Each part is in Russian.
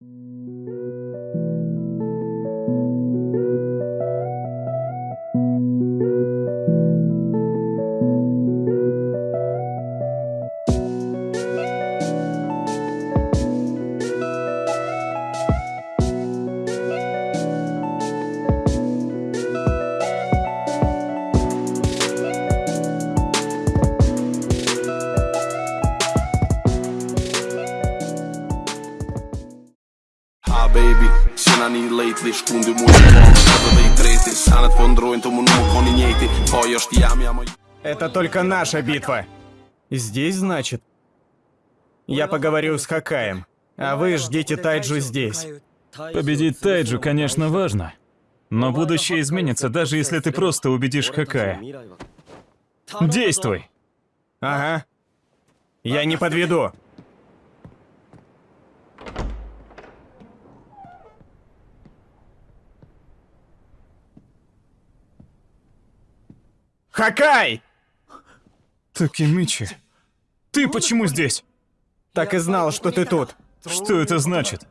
Thank mm -hmm. you. Baby, sinä niin lately Skundi muistaa, kato dei treti Sanat fondroin tomu numu konинейти Поешь ямямо Это только наша битва. Здесь, значит? Я поговорю с Хакаем. А вы ждите Тайджу здесь. Победить Тайджу, конечно, важно. Но будущее изменится, даже если ты просто убедишь Хакая. Действуй! Ага. Я не подведу. Хакай! Такимичи, ты почему здесь? Так и знал, что ты тут. Что это значит?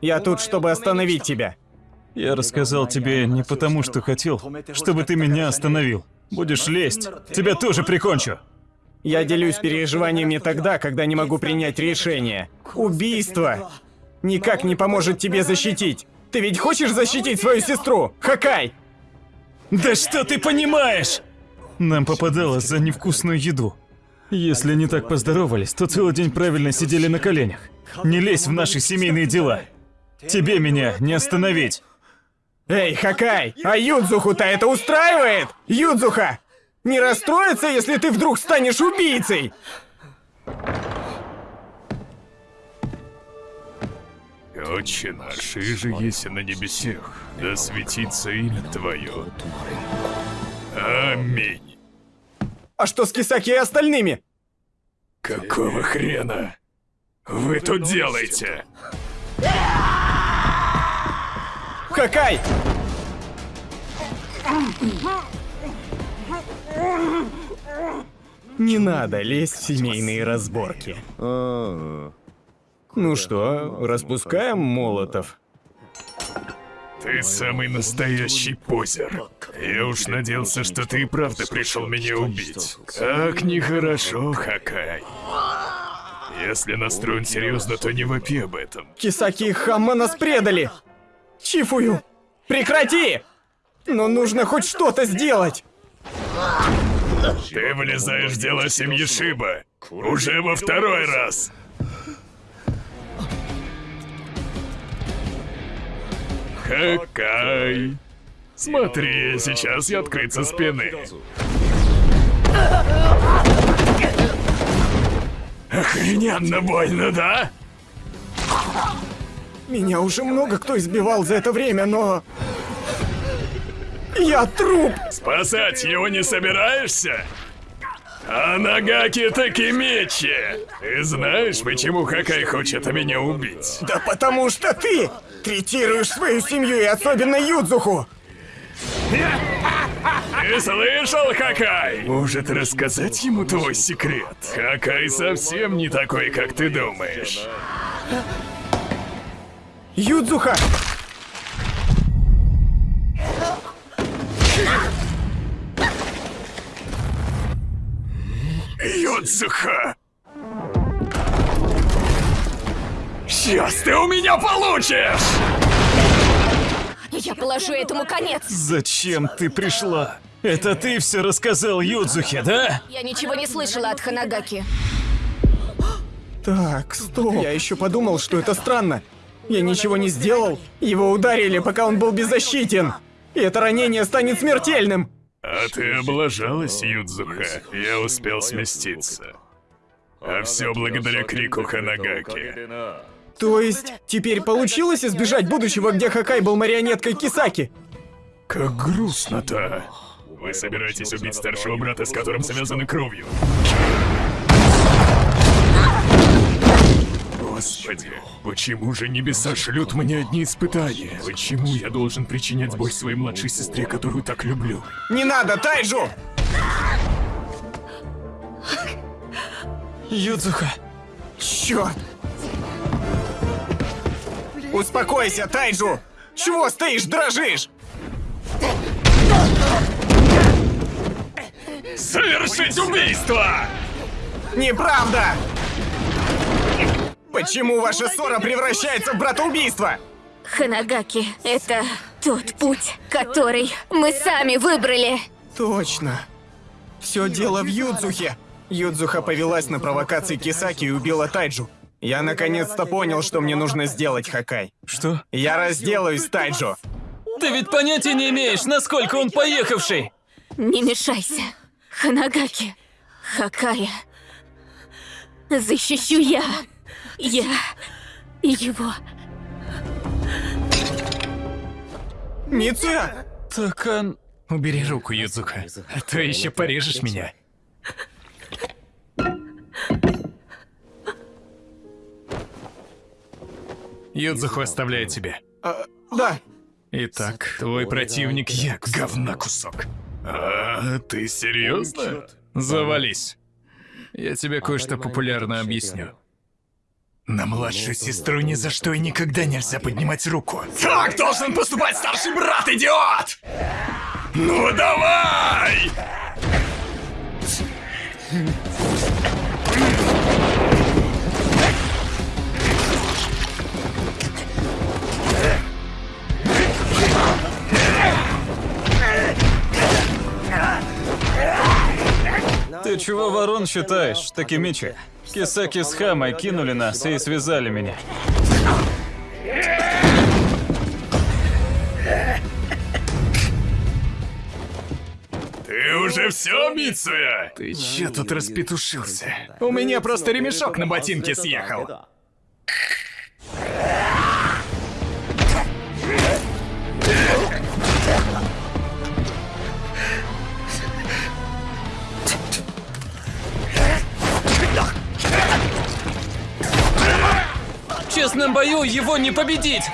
Я тут, чтобы остановить тебя. Я рассказал тебе не потому, что хотел, чтобы ты меня остановил. Будешь лезть, тебя тоже прикончу. Я делюсь переживаниями тогда, когда не могу принять решение. Убийство никак не поможет тебе защитить. Ты ведь хочешь защитить свою сестру, Хакай? Да что ты понимаешь? Нам попадалось за невкусную еду. Если не так поздоровались, то целый день правильно сидели на коленях. Не лезь в наши семейные дела. Тебе меня не остановить. Эй, Хакай, а Юдзуху-то это устраивает? Юдзуха! Не расстроится, если ты вдруг станешь убийцей? Отче наш, и же еси на небесех, да светится имя Твое. Аминь. А что с Кисаки и остальными? Какого хрена? Вы тут делаете? Хакай! Не надо лезть в семейные разборки. Ну что, распускаем молотов? Ты самый настоящий позер. Я уж надеялся, что ты и правда пришел меня убить. Как нехорошо, Хакай. Если настроен серьезно, то не вопи об этом. Кисаки и Хамма нас предали! Чифую! Прекрати! Но нужно хоть что-то сделать! Ты влезаешь в дела семьи Шиба. Уже во второй раз. Хакай. Смотри, сейчас я открыт со спины. Охрененно больно, да? Меня уже много кто избивал за это время, но... Я труп! Спасать его не собираешься? А Нагаки таки мечи! Ты знаешь, почему Хакай хочет меня убить? Да потому что ты третируешь свою семью и особенно Юдзуху! Ты слышал, Хакай? Может рассказать ему твой секрет? Хакай совсем не такой, как ты думаешь. Юдзуха! Юдзуха! Сейчас ты у меня получишь! Я положу этому конец. Зачем ты пришла? Это ты все рассказал Юдзухе, да? Я ничего не слышала от Ханагаки. Так, стоп. Я еще подумал, что это странно. Я ничего не сделал. Его ударили, пока он был беззащитен. И это ранение станет смертельным. А ты облажалась, Юдзуха. Я успел сместиться. А все благодаря крику Ханагаки. То есть, теперь получилось избежать будущего, где Хакай был марионеткой Кисаки? Как грустно-то. Вы собираетесь убить старшего брата, с которым связаны кровью. Господи, почему же небеса шлют мне одни испытания? Почему я должен причинять боль своей младшей сестре, которую так люблю? Не надо, Тайджу! Юдзуха, Черт! Успокойся, Тайджу! Чего стоишь, дрожишь? Совершить убийство! Неправда! Почему ваша ссора превращается в братоубийство? Ханагаки — это тот путь, который мы сами выбрали. Точно. Все дело в Юдзухе. Юдзуха повелась на провокации Кисаки и убила Тайджу. Я наконец-то понял, что мне нужно сделать, Хакай. Что? Я разделаюсь с Тайджу. Ты ведь понятия не имеешь, насколько он поехавший! Не мешайся. Ханагаки. Хакая. Защищу я. Я его. Мицуя! Так он... Убери руку, Юдзука, а то еще порежешь меня. Юдзуху оставляет тебе. А, да. Итак, твой противник я, говна кусок. А, ты серьезно? Завались. Я тебе кое-что популярно объясню. На младшую сестру ни за что и никогда нельзя поднимать руку. Так должен поступать старший брат, идиот! Ну давай! Ты чего ворон считаешь, Такимичи? Кисаки с Хамой кинули нас и связали меня. Ты уже все, Мицуя? Ты че тут распетушился? У меня просто ремешок на ботинке съехал. Честном бою его не победить!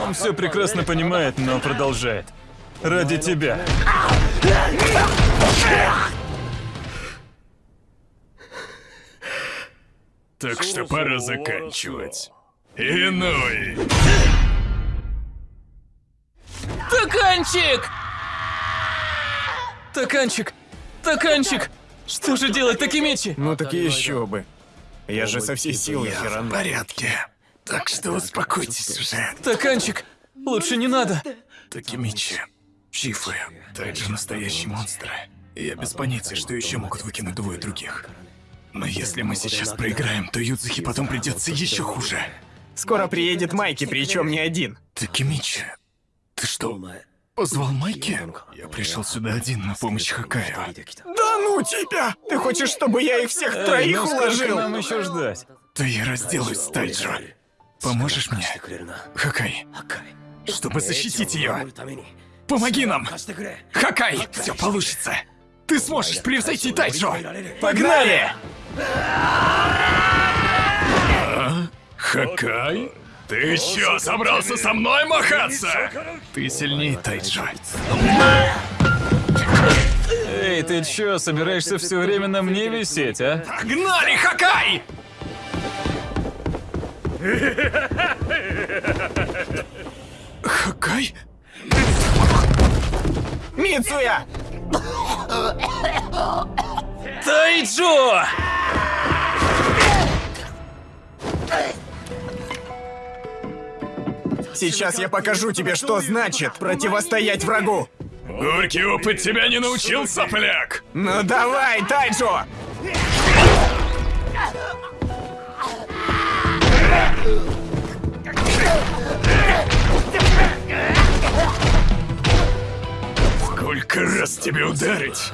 Он все прекрасно понимает, но продолжает. Ради тебя. Так что пора заканчивать. Иной. Таканчик! Таканчик! Таканчик! Что же делать, Такимичи? Ну так и еще бы. Я же со всей силы Я в херану. порядке. Так что успокойтесь уже. Таканчик! Лучше не надо! Такимичи, Чифы, Тайджи настоящие монстры. Я без понятия, что еще могут выкинуть двое других. Но если мы сейчас проиграем, то Юдзухи потом придется еще хуже. Скоро приедет Майки, причем не один. Такимичи, ты что, позвал Майки? Я пришел сюда один на помощь Хакаю. Да ну тебя! Ты хочешь, чтобы я их всех Эй, троих ну сколько уложил? нам еще ждать? Да я разделаюсь с Тайджо. Поможешь мне? Хакай, чтобы защитить ее. Помоги нам! Хакай, все получится. Ты сможешь превзойти Тайджо. Погнали! Хакай? Ты чё, собрался со мной махаться? Ты сильнее Тайджо. Эй, ты чё, собираешься все время на мне висеть, а? Погнали, Хакай! Хакай? Мицуя! Тайджо! Сейчас я покажу тебе, что значит противостоять врагу. Горький опыт тебя не научил, сопляк! Ну давай, Тайджо! Сколько раз тебе ударить?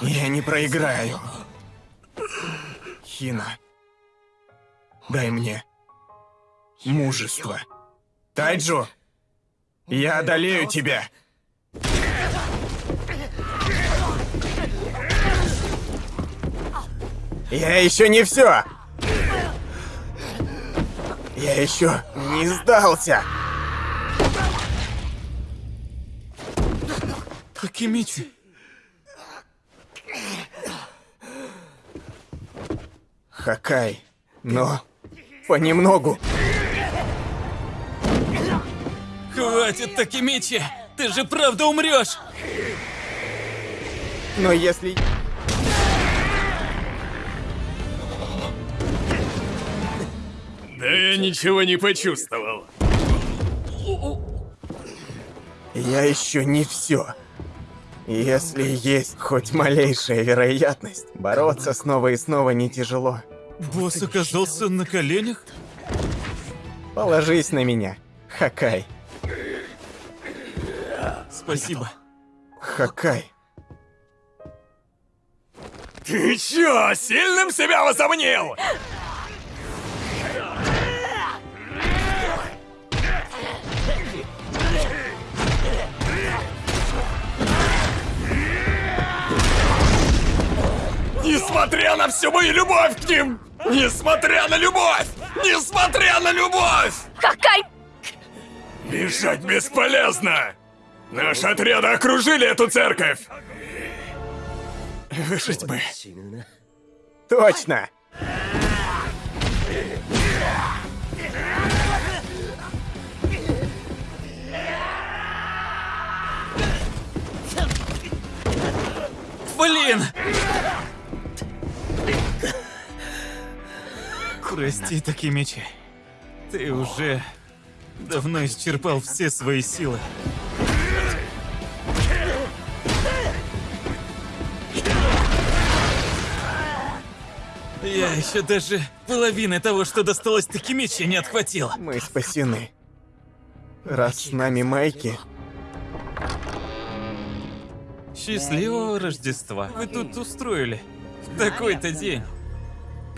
Я не проиграю. Хина, дай мне мужество. Тайджо, я одолею тебя. Я еще не все. Я еще не сдался. Такимичи. Хакай, но понемногу. Хватит, Такимичи! Ты же правда умрешь! Но если... Да я ничего не почувствовал. Я еще не все. Если есть хоть малейшая вероятность, бороться снова и снова не тяжело. Босс оказался на коленях? Положись на меня, Хакай. Спасибо. Хакай. Ты чё, сильным себя возомнил? Несмотря на всю мою любовь к ним! Несмотря на любовь! Несмотря на любовь! Какай! Бежать бесполезно! Наши отряды окружили эту церковь! Выжить бы. Точно! Блин! Прости, Такимичи. Ты уже давно исчерпал все свои силы. Я еще даже половины того, что досталось Такимичи, не отхватил. Мы спасены. Раз с нами Майки, Счастливого Рождества. Вы тут устроили. В такой-то день.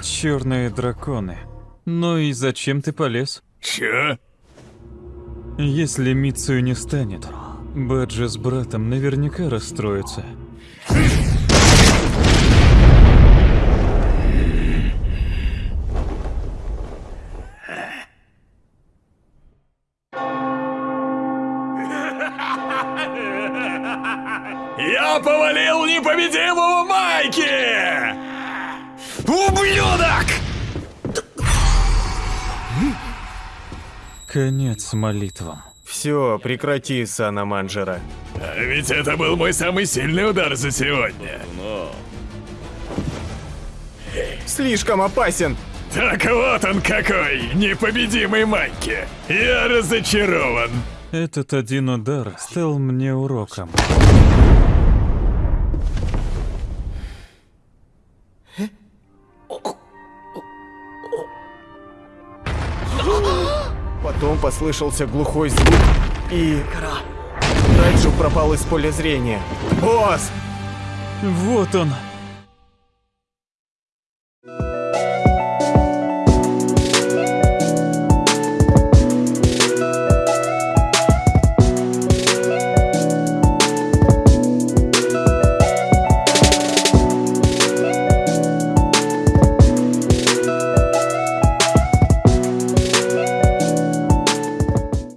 Черные драконы. Ну и зачем ты полез? Чё? Если Мицию не станет, Баджи с братом наверняка расстроятся. Я повалил непобедимого Майки! Ублюдок! Конец молитвам. все, прекрати, Сана Манджера. А ведь это был мой самый сильный удар за сегодня. Слишком опасен! Так вот он какой, непобедимый Майки. Я разочарован. Этот один удар стал мне уроком. Потом послышался глухой звук, и... Райджу пропал из поля зрения. Босс! Вот он,